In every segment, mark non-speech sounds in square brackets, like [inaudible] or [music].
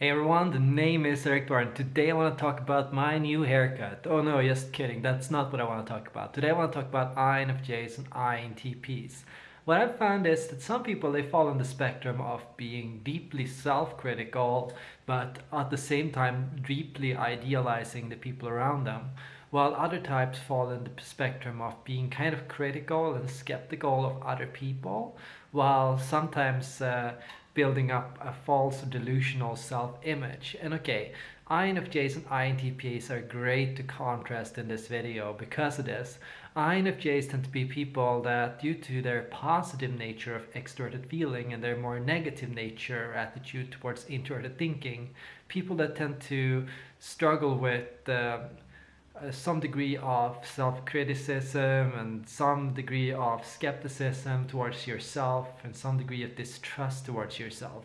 Hey everyone, the name is Eric and today I want to talk about my new haircut. Oh no, just kidding, that's not what I want to talk about. Today I want to talk about INFJs and INTPs. What I've found is that some people they fall on the spectrum of being deeply self-critical but at the same time deeply idealizing the people around them while other types fall in the spectrum of being kind of critical and skeptical of other people while sometimes uh, building up a false delusional self-image. And okay, INFJs and INTPs are great to contrast in this video because of this. INFJs tend to be people that due to their positive nature of extroverted feeling and their more negative nature attitude towards introverted thinking, people that tend to struggle with uh, Uh, some degree of self-criticism and some degree of skepticism towards yourself and some degree of distrust towards yourself.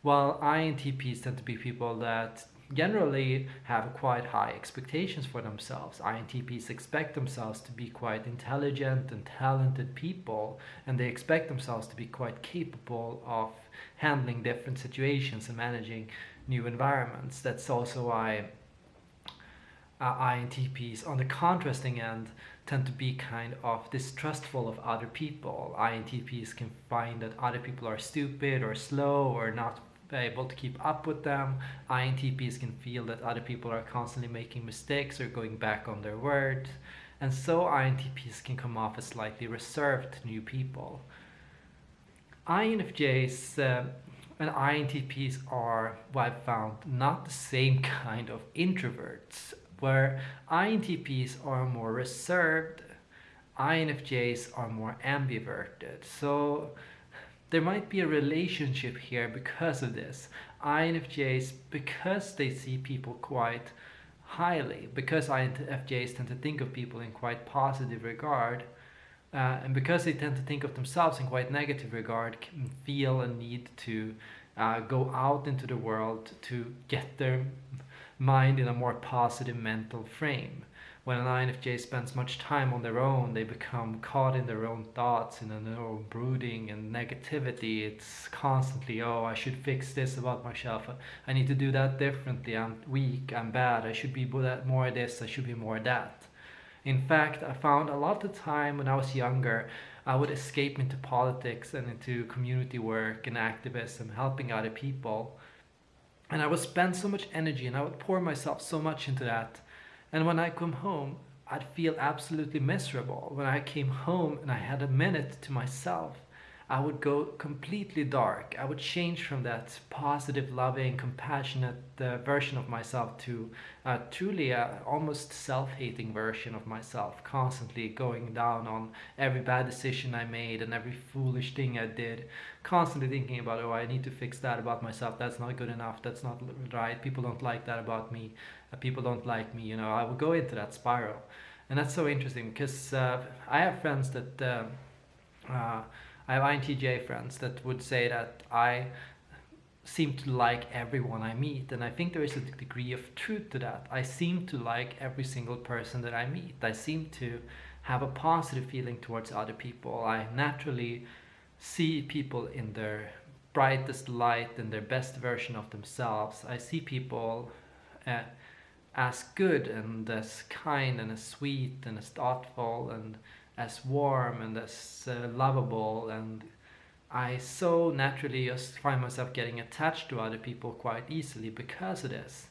While INTPs tend to be people that generally have quite high expectations for themselves. INTPs expect themselves to be quite intelligent and talented people and they expect themselves to be quite capable of handling different situations and managing new environments. That's also why uh, INTPs on the contrasting end tend to be kind of distrustful of other people. INTPs can find that other people are stupid or slow or not able to keep up with them. INTPs can feel that other people are constantly making mistakes or going back on their word. And so INTPs can come off as slightly reserved to new people. INFJs uh, and INTPs are what I've found not the same [laughs] kind of introverts where INTPs are more reserved, INFJs are more ambiverted. So there might be a relationship here because of this. INFJs, because they see people quite highly, because INFJs tend to think of people in quite positive regard, uh, and because they tend to think of themselves in quite negative regard, feel a need to uh, go out into the world to get their mind in a more positive mental frame. When an INFJ spends much time on their own, they become caught in their own thoughts, in their own brooding and negativity. It's constantly, oh, I should fix this about myself. I need to do that differently. I'm weak. I'm bad. I should be more this. I should be more that. In fact, I found a lot of the time when I was younger, I would escape into politics and into community work and activism, helping other people and I would spend so much energy and I would pour myself so much into that. And when I come home, I'd feel absolutely miserable. When I came home and I had a minute to myself, I would go completely dark. I would change from that positive, loving, compassionate uh, version of myself to uh, truly a almost self-hating version of myself, constantly going down on every bad decision I made and every foolish thing I did, constantly thinking about, oh, I need to fix that about myself. That's not good enough. That's not right. People don't like that about me. Uh, people don't like me. You know, I would go into that spiral. And that's so interesting because uh, I have friends that uh, uh, I have INTJ friends that would say that I seem to like everyone I meet and I think there is a degree of truth to that. I seem to like every single person that I meet. I seem to have a positive feeling towards other people. I naturally see people in their brightest light and their best version of themselves. I see people uh, as good and as kind and as sweet and as thoughtful and as warm and as uh, lovable and I so naturally just find myself getting attached to other people quite easily because of this.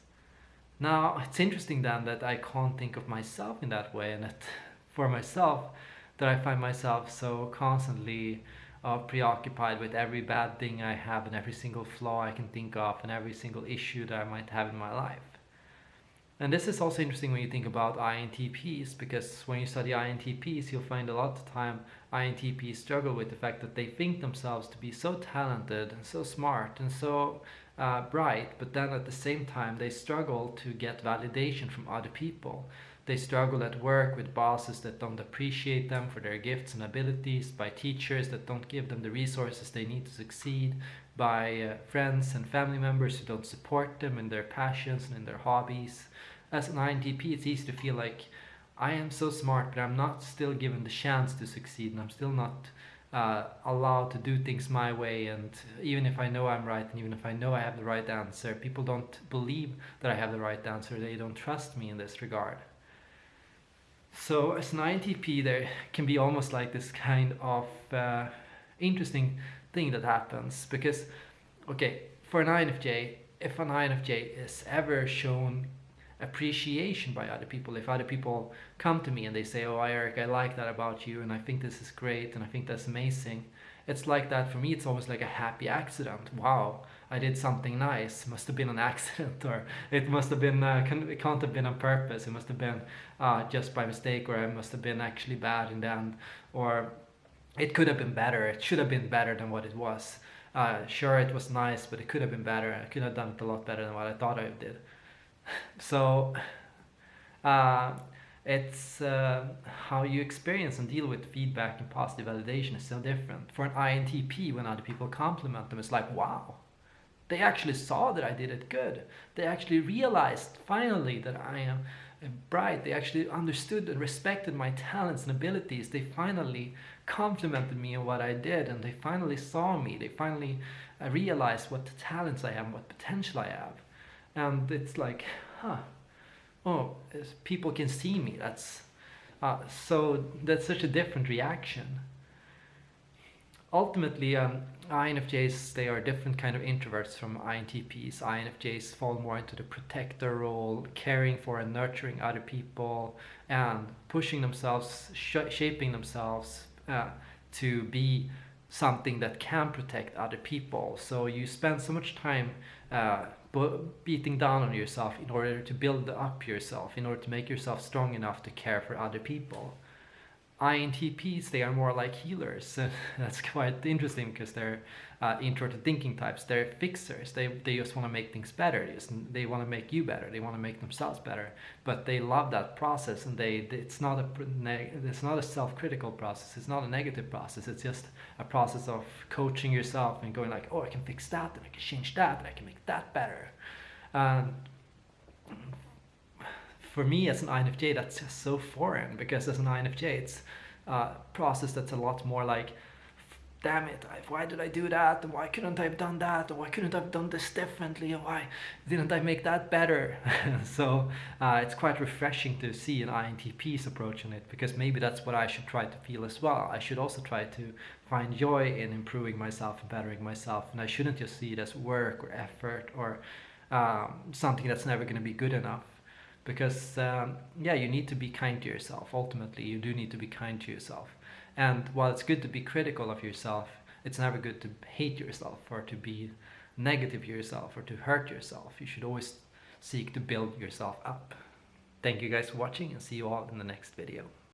Now it's interesting then that I can't think of myself in that way and that [laughs] for myself that I find myself so constantly uh, preoccupied with every bad thing I have and every single flaw I can think of and every single issue that I might have in my life. And this is also interesting when you think about INTPs because when you study INTPs you'll find a lot of time INTPs struggle with the fact that they think themselves to be so talented and so smart and so uh, bright but then at the same time they struggle to get validation from other people. They struggle at work with bosses that don't appreciate them for their gifts and abilities, by teachers that don't give them the resources they need to succeed, by uh, friends and family members who don't support them in their passions and in their hobbies. As an INTP, it's easy to feel like I am so smart, but I'm not still given the chance to succeed, and I'm still not uh, allowed to do things my way. And even if I know I'm right and even if I know I have the right answer people don't believe that I have the right answer. They don't trust me in this regard. So as an INTP there can be almost like this kind of uh, interesting thing that happens. Because okay for an INFJ if an INFJ is ever shown appreciation by other people. If other people come to me and they say, oh, Eric, I like that about you and I think this is great and I think that's amazing. It's like that for me, it's almost like a happy accident. Wow, I did something nice. Must have been an [laughs] accident or it must have been, uh, it can't have been on purpose. It must have been uh, just by mistake or I must have been actually bad in the end. Or it could have been better. It should have been better than what it was. Uh, sure, it was nice, but it could have been better. I could have done it a lot better than what I thought I did so uh, it's uh, how you experience and deal with feedback and positive validation is so different. For an INTP, when other people compliment them, it's like, wow, they actually saw that I did it good. They actually realized finally that I am bright. They actually understood and respected my talents and abilities. They finally complimented me on what I did and they finally saw me. They finally uh, realized what talents I have, what potential I have and it's like huh oh people can see me that's uh, so that's such a different reaction. Ultimately um, INFJs they are different kind of introverts from INTPs INFJs fall more into the protector role caring for and nurturing other people and pushing themselves sh shaping themselves uh, to be something that can protect other people. So you spend so much time uh, beating down on yourself in order to build up yourself, in order to make yourself strong enough to care for other people. INTPs, they are more like healers. [laughs] That's quite interesting because they're uh, introverted thinking types. They're fixers. They, they just want to make things better. They, want to make you better. They want to make themselves better. But they love that process, and they it's not a it's not a self-critical process. It's not a negative process. It's just a process of coaching yourself and going like, oh, I can fix that, and I can change that, and I can make that better. Um, for me as an INFJ, that's just so foreign because as an INFJ, it's a process that's a lot more like, damn it, why did I do that? And why couldn't I have done that? Or why couldn't I have done this differently? Why didn't I make that better? [laughs] so uh, it's quite refreshing to see an INTP's approach on it because maybe that's what I should try to feel as well. I should also try to find joy in improving myself and bettering myself. And I shouldn't just see it as work or effort or um, something that's never going to be good enough because um, yeah you need to be kind to yourself. Ultimately you do need to be kind to yourself. And while it's good to be critical of yourself it's never good to hate yourself or to be negative to yourself or to hurt yourself. You should always seek to build yourself up. Thank you guys for watching and see you all in the next video